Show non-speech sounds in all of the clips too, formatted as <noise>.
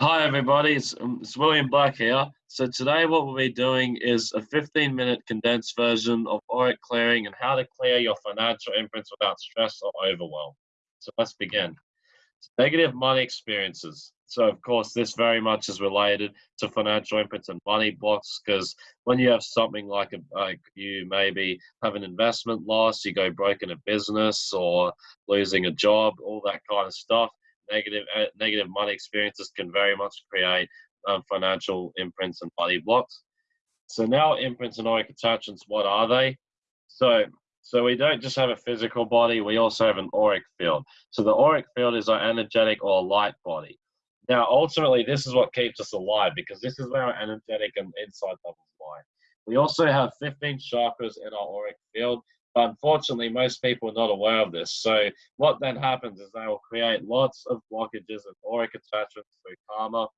Hi everybody, it's, um, it's William Black here. So today what we'll be doing is a 15 minute condensed version of auric clearing and how to clear your financial imprints without stress or overwhelm. So let's begin. Negative money experiences. So of course this very much is related to financial imprints and money blocks because when you have something like a, like you maybe have an investment loss, you go broke in a business or losing a job, all that kind of stuff negative uh, negative money experiences can very much create um, financial imprints and body blocks. So now imprints and auric attachments, what are they? So so we don't just have a physical body, we also have an auric field. So the auric field is our energetic or light body. Now, ultimately, this is what keeps us alive because this is where our energetic and insight levels lie. We also have 15 chakras in our auric field, unfortunately, most people are not aware of this. So what then happens is they will create lots of blockages and auric attachments through karma.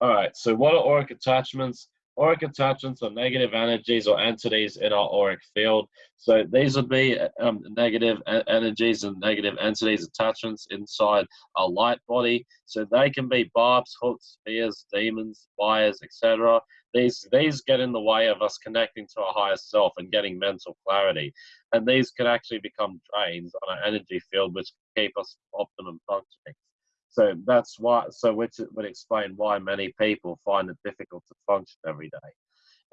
All right, so what are auric attachments? Auric attachments are negative energies or entities in our auric field. So these would be um, negative energies and negative entities, attachments inside our light body. So they can be barbs, hooks, spears, demons, wires, etc. These these get in the way of us connecting to our higher self and getting mental clarity. And these can actually become drains on our energy field, which keep us optimum functioning. So that's why, so which would explain why many people find it difficult to function every day.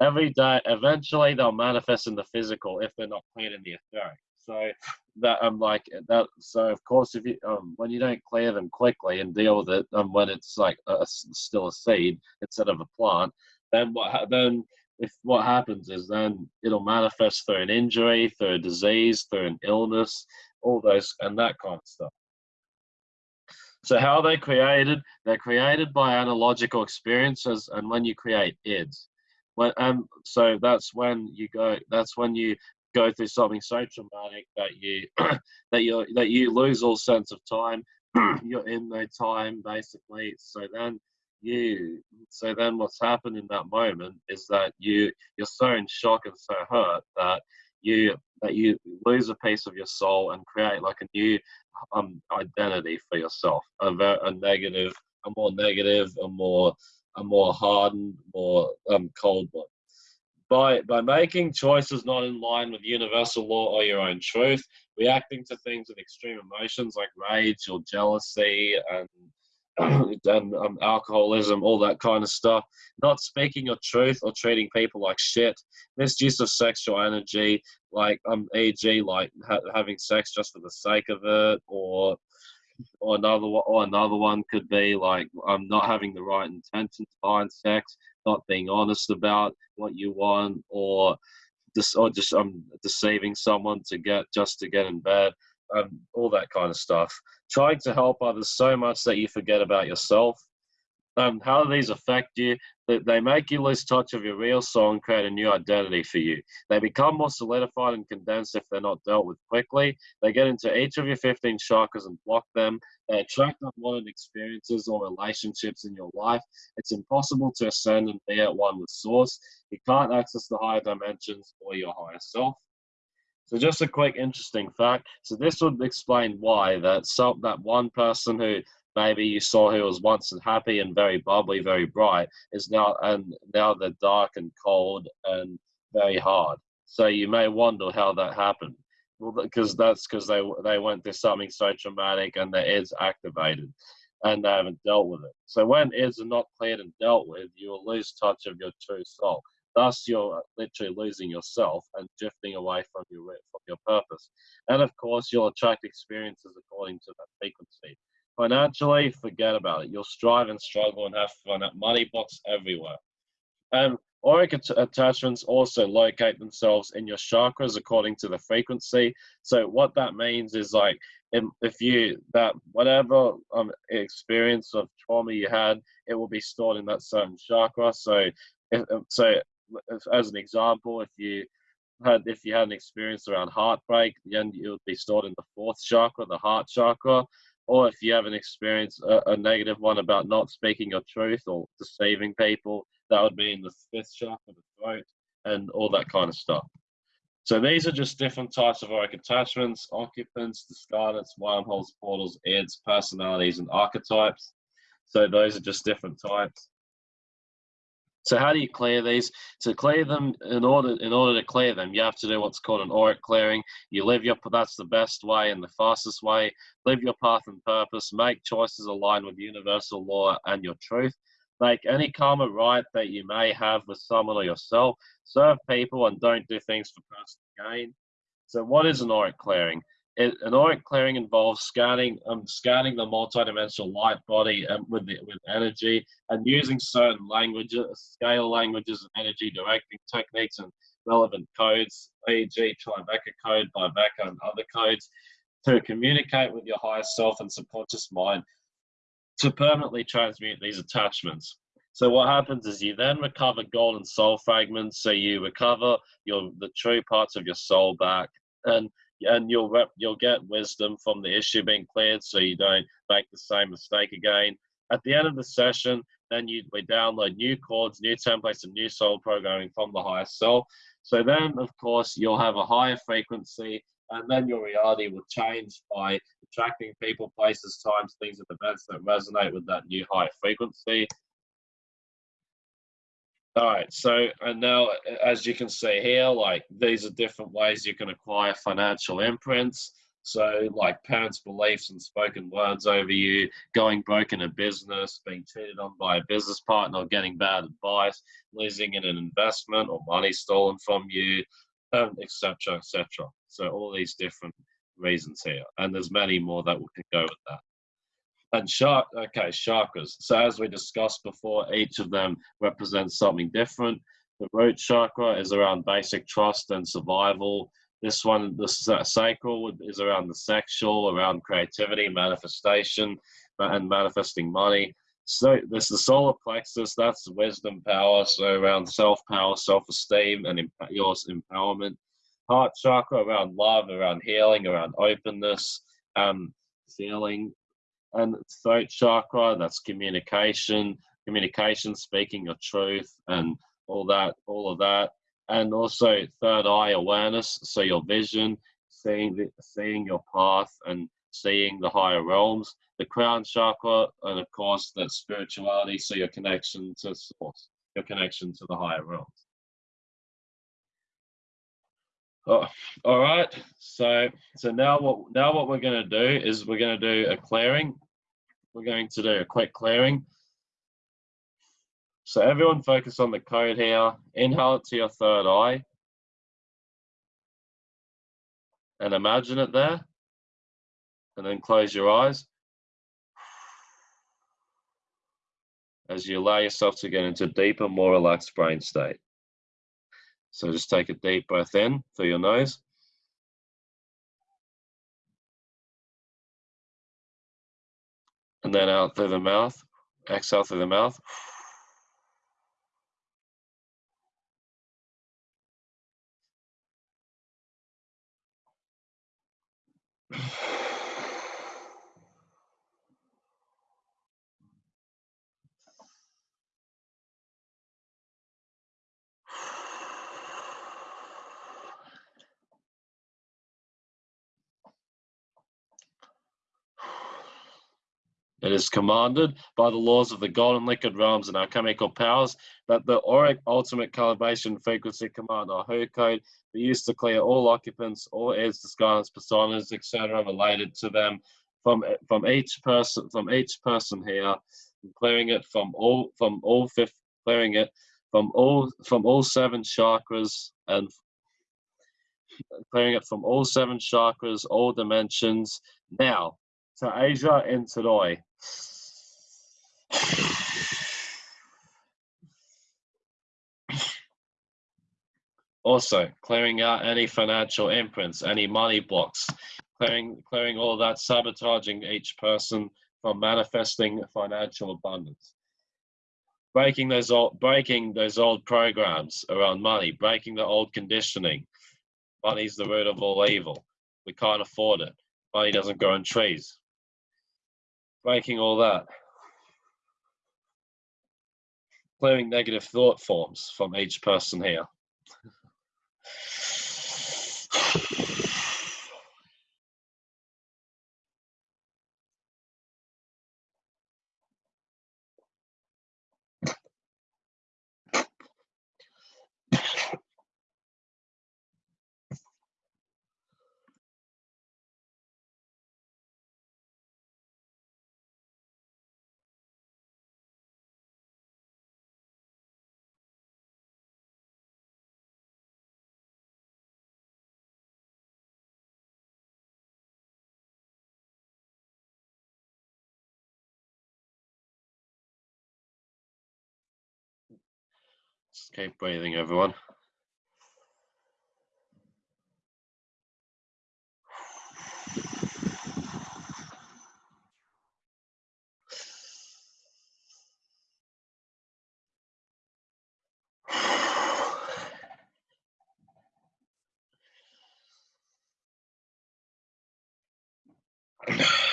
Every day, eventually they'll manifest in the physical if they're not cleared in the etheric. So that I'm like that. So of course, if you um, when you don't clear them quickly and deal with it, um, when it's like a, still a seed instead of a plant, then what then if what happens is then it'll manifest through an injury, through a disease, through an illness, all those and that kind of stuff. So how are they created? They're created by analogical experiences, and when you create ids, when um, so that's when you go. That's when you go through something so traumatic that you <clears throat> that you that you lose all sense of time. <clears throat> You're in no time, basically. So then you so then what's happened in that moment is that you you're so in shock and so hurt that you that you lose a piece of your soul and create like a new um, identity for yourself, a, a negative, a more negative, a more a more hardened, more um, cold one. By by making choices not in line with universal law or your own truth, reacting to things with extreme emotions like rage or jealousy and <clears throat> and um, alcoholism, all that kind of stuff. Not speaking your truth or treating people like shit. Misuse of sexual energy, like um, e.g., like ha having sex just for the sake of it, or or another one, or another one could be like um, not having the right intentions behind sex, not being honest about what you want, or just or just um deceiving someone to get just to get in bed um, all that kind of stuff. Trying to help others so much that you forget about yourself. Um, how do these affect you? They make you lose touch of your real soul and create a new identity for you. They become more solidified and condensed if they're not dealt with quickly. They get into each of your 15 chakras and block them. They attract unwanted experiences or relationships in your life. It's impossible to ascend and be at one with Source. You can't access the higher dimensions or your higher self. So just a quick interesting fact. So this would explain why that that one person who maybe you saw who was once happy and very bubbly, very bright, is now and now they're dark and cold and very hard. So you may wonder how that happened. Well, because that's because they they went through something so traumatic and their is activated, and they haven't dealt with it. So when is are not cleared and dealt with, you will lose touch of your true soul. Thus, you're literally losing yourself and drifting away from your from your purpose. And of course, you'll attract experiences according to that frequency. Financially, forget about it. You'll strive and struggle and have fun at money blocks everywhere. And auric attachments also locate themselves in your chakras according to the frequency. So what that means is like if you that whatever um, experience of trauma you had, it will be stored in that certain chakra. So if, so as an example, if you had if you had an experience around heartbreak, then it would be stored in the fourth chakra, the heart chakra. Or if you have an experience, a, a negative one about not speaking your truth or deceiving people, that would be in the fifth chakra, the throat, and all that kind of stuff. So these are just different types of auric attachments, occupants, discarnates, wormholes, portals, ids, personalities, and archetypes. So those are just different types. So how do you clear these? To clear them, in order in order to clear them, you have to do what's called an auric clearing. You live your that's the best way and the fastest way. Live your path and purpose. Make choices aligned with universal law and your truth. Make any karma right that you may have with someone or yourself. Serve people and don't do things for personal gain. So what is an auric clearing? It, an auric clearing involves scanning um, scanning the multidimensional light body um, with the, with energy and using certain languages, scale languages, and energy directing techniques and relevant codes, e.g., Tribeca code, Biveka, and other codes, to communicate with your higher self and subconscious mind to permanently transmute these attachments. So what happens is you then recover golden soul fragments. So you recover your the true parts of your soul back, and and you'll you'll get wisdom from the issue being cleared, so you don't make the same mistake again. At the end of the session, then you we download new chords, new templates, and new soul programming from the higher self. So then, of course, you'll have a higher frequency, and then your reality will change by attracting people, places, times, things, and events that resonate with that new higher frequency. All right, so and now as you can see here, like these are different ways you can acquire financial imprints. So like parents' beliefs and spoken words over you, going broke in a business, being cheated on by a business partner, getting bad advice, losing in an investment or money stolen from you, um, etc., etc. So all these different reasons here, and there's many more that we can go with that. And shark, okay, chakras. So as we discussed before, each of them represents something different. The root chakra is around basic trust and survival. This one, the sacral, is around the sexual, around creativity, manifestation, and manifesting money. So this is the solar plexus. That's wisdom power. So around self power, self esteem, and your empowerment. Heart chakra around love, around healing, around openness, um, feeling and throat chakra that's communication communication speaking your truth and all that all of that. And also third eye awareness so your vision seeing the, seeing your path and seeing the higher realms. The crown chakra and of course that spirituality so your connection to source your connection to the higher realms Oh, all right. So so now what now what we're going to do is we're going to do a clearing we're going to do a quick clearing. So everyone focus on the code here. Inhale it to your third eye. And imagine it there. And then close your eyes. As you allow yourself to get into deeper, more relaxed brain state. So just take a deep breath in through your nose. and then out through the mouth. Exhale through the mouth. It is commanded by the laws of the golden liquid realms and alchemical powers that the auric ultimate calibration frequency command or WHO code be used to clear all occupants, all heirs, disguised personas, etc., related to them from from each person from each person here, clearing it from all from all fifth, clearing it from all from all seven chakras and clearing it from all seven chakras, all dimensions. Now, to Asia and Tadoi. Also, clearing out any financial imprints, any money blocks, clearing, clearing all that, sabotaging each person from manifesting financial abundance. Breaking those old, breaking those old programs around money, breaking the old conditioning. Money's the root of all evil. We can't afford it. Money doesn't grow on trees. Breaking all that clearing negative thought forms from each person here. Just keep breathing, everyone. <sighs> <sighs>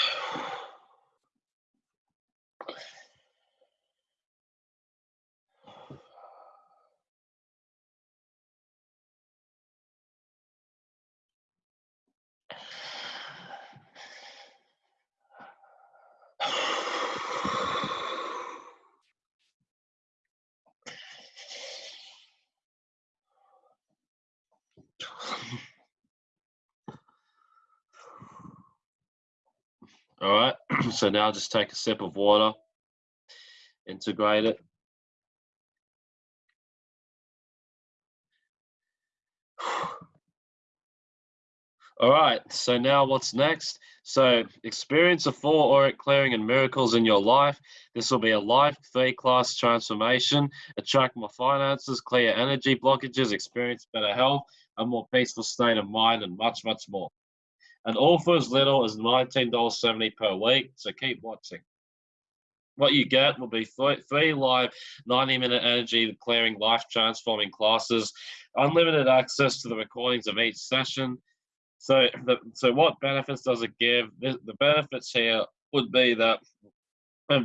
All right, <clears throat> so now just take a sip of water, integrate it. <sighs> All right, so now what's next? So experience of four auric clearing and miracles in your life. This will be a life three class transformation, attract more finances, clear energy blockages, experience better health, a more peaceful state of mind, and much, much more. And all for as little as $19.70 per week, so keep watching. What you get will be three live 90 minute energy clearing, life transforming classes, unlimited access to the recordings of each session, so, the, so what benefits does it give? The, the benefits here would be that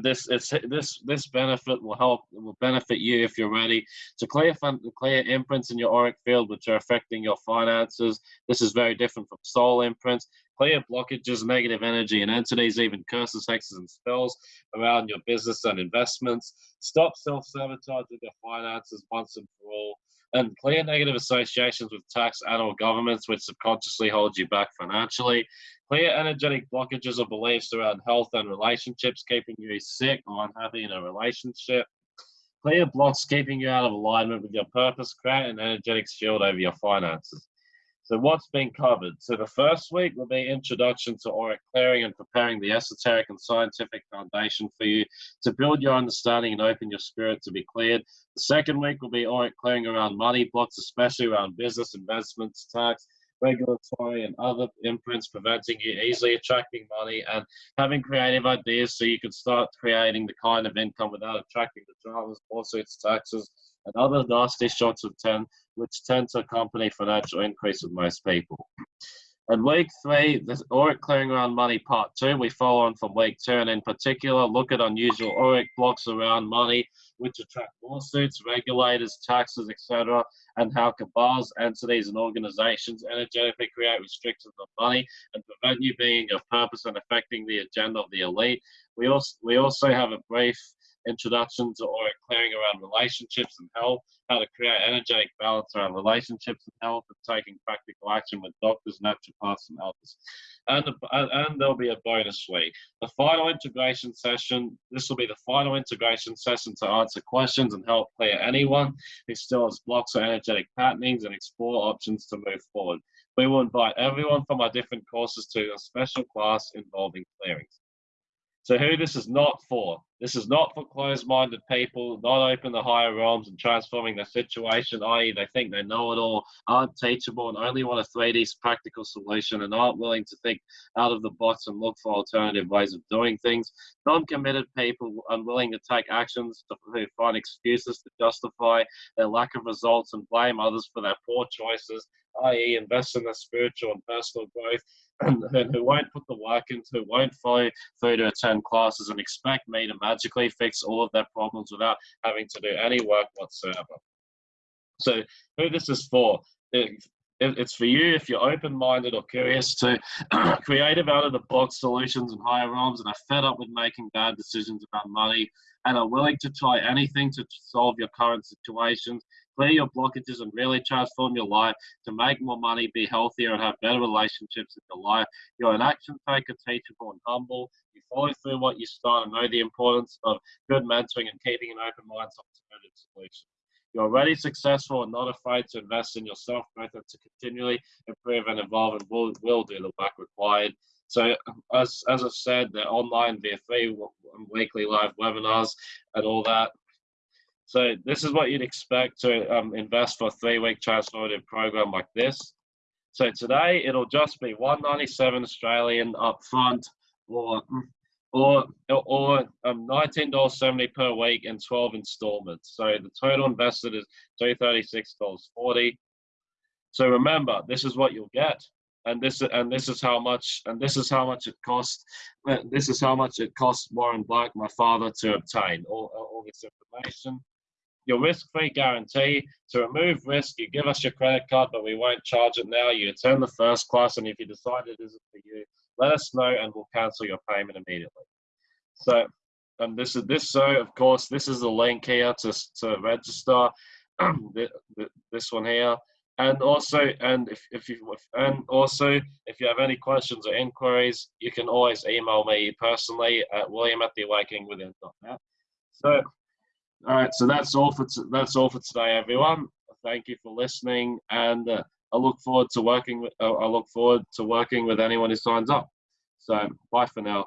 this it's this this benefit will help will benefit you if you're ready to clear fun, clear imprints in your auric field which are affecting your finances. This is very different from soul imprints. Clear blockages, negative energy, and entities, even curses, hexes, and spells around your business and investments. Stop self-sabotage sabotaging your finances once and for all and clear negative associations with tax and or governments which subconsciously hold you back financially, clear energetic blockages or beliefs around health and relationships, keeping you sick or unhappy in a relationship, clear blocks keeping you out of alignment with your purpose, create an energetic shield over your finances. So what's been covered? So the first week will be introduction to auric clearing and preparing the esoteric and scientific foundation for you to build your understanding and open your spirit to be cleared. The second week will be auric clearing around money blocks, especially around business, investments, tax, regulatory and other imprints preventing you easily attracting money and having creative ideas so you can start creating the kind of income without attracting the dramas, lawsuits, taxes, and other nasty shots of 10 which tend to accompany financial increase with most people. And week three, the auric clearing around money part two, we follow on from week two, and in particular, look at unusual auric blocks around money, which attract lawsuits, regulators, taxes, etc., and how cabals, entities, and organizations energetically create restrictions on money and prevent you being of purpose and affecting the agenda of the elite. We also we also have a brief introduction to auric clearing around relationships and health, how to create energetic balance around relationships and health, and taking practical action with doctors, naturopaths, and others. And, and there'll be a bonus week. The final integration session, this will be the final integration session to answer questions and help clear anyone who still has blocks or energetic patternings and explore options to move forward. We will invite everyone from our different courses to a special class involving clearings. So who this is not for. This is not for closed-minded people, not open to higher realms and transforming their situation, i.e. they think they know it all, aren't teachable and only want a 3D practical solution and aren't willing to think out of the box and look for alternative ways of doing things. Non-committed people unwilling to take actions who find excuses to justify their lack of results and blame others for their poor choices, i.e. invest in their spiritual and personal growth <clears throat> and, who won't put the work into, who won't follow through to attend classes and expect me to magically fix all of their problems without having to do any work whatsoever. So who this is for, it, it's for you if you're open-minded or curious to <clears throat> creative out-of-the-box solutions and higher realms and are fed up with making bad decisions about money and are willing to try anything to solve your current situations clear your blockages and really transform your life to make more money, be healthier, and have better relationships in your life. You're an action taker, teachable, and humble. You follow through what you start and know the importance of good mentoring and keeping an open mind to alternative solutions. You're already successful and not afraid to invest in yourself, and to continually improve and evolve and will, will do the work required. So as, as I've said, they're online free weekly live webinars and all that. So this is what you'd expect to um, invest for a three-week transformative program like this. So today it'll just be 197 Australian up front, or or or um, $19.70 per week in 12 installments. So the total invested is $236.40. So remember, this is what you'll get and this and this is how much and this is how much it cost this is how much it cost warren black my father to obtain all, all this information your risk-free guarantee. To remove risk you give us your credit card but we won't charge it now. You attend the first class and if you decide it isn't for you let us know and we'll cancel your payment immediately. So and this is this so of course this is the link here to, to register. <clears throat> This one here. And also and if, if you and also if you have any questions or inquiries you can always email me personally at william at the awakening awakeningwithin.net so all right so that's all for that's all for today everyone. Thank you for listening and uh, i look forward to working with uh, i look forward to working with anyone who signs up. So bye for now